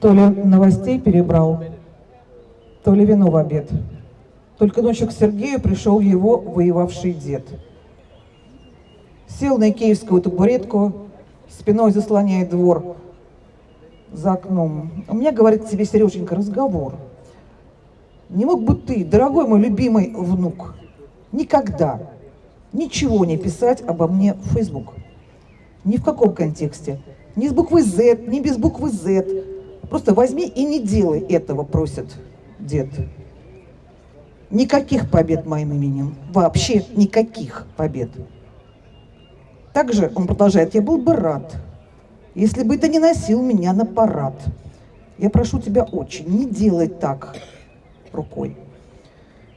То ли новостей перебрал, то ли вино в обед. Только ночью к Сергею пришел его воевавший дед. Сел на икеевскую табуретку, спиной заслоняет двор за окном. У меня, говорит тебе, Сереженька, разговор. Не мог бы ты, дорогой мой любимый внук, никогда ничего не писать обо мне в Facebook? Ни в каком контексте. Ни с буквы Z, ни без буквы Z. Просто возьми и не делай этого, просит дед. Никаких побед моим именем. Вообще никаких побед. Также он продолжает, я был бы рад, если бы ты не носил меня на парад. Я прошу тебя очень, не делай так рукой.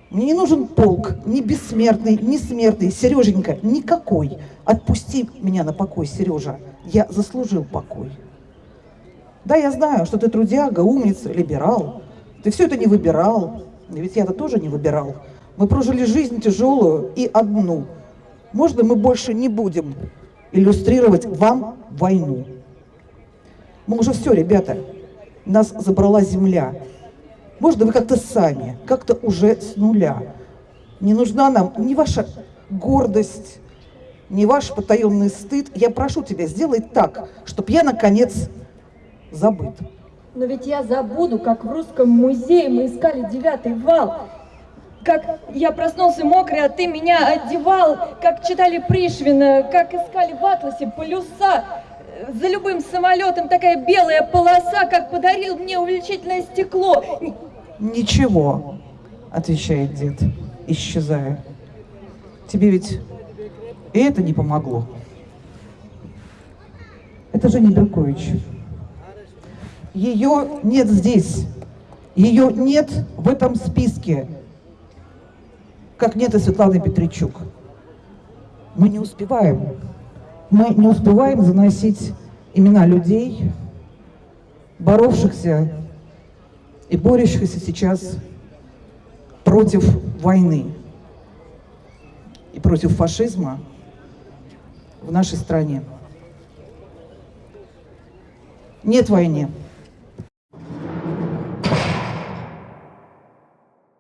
Мне не нужен полк, ни бессмертный, ни смертный. Сереженька, никакой. Отпусти меня на покой, Сережа. Я заслужил покой. Да, я знаю, что ты трудяга, умница, либерал. Ты все это не выбирал. Ведь я-то тоже не выбирал. Мы прожили жизнь тяжелую и одну. Можно мы больше не будем иллюстрировать вам войну? Мы уже все, ребята, нас забрала земля. Можно вы как-то сами, как-то уже с нуля. Не нужна нам ни ваша гордость, ни ваш потаенный стыд. Я прошу тебя, сделай так, чтобы я, наконец, забыт. Но ведь я забуду, как в русском музее мы искали девятый вал. Как я проснулся мокрый, а ты меня одевал, как читали Пришвина, как искали в атласе полюса. За любым самолетом такая белая полоса, как подарил мне увеличительное стекло. Ничего, отвечает дед, исчезая. Тебе ведь и это не помогло. Это же не Беркович. Ее нет здесь. Ее нет в этом списке. Как нет и Светланы Петричук. Мы не успеваем. Мы не успеваем заносить имена людей, боровшихся и борющихся сейчас против войны и против фашизма в нашей стране. Нет войны.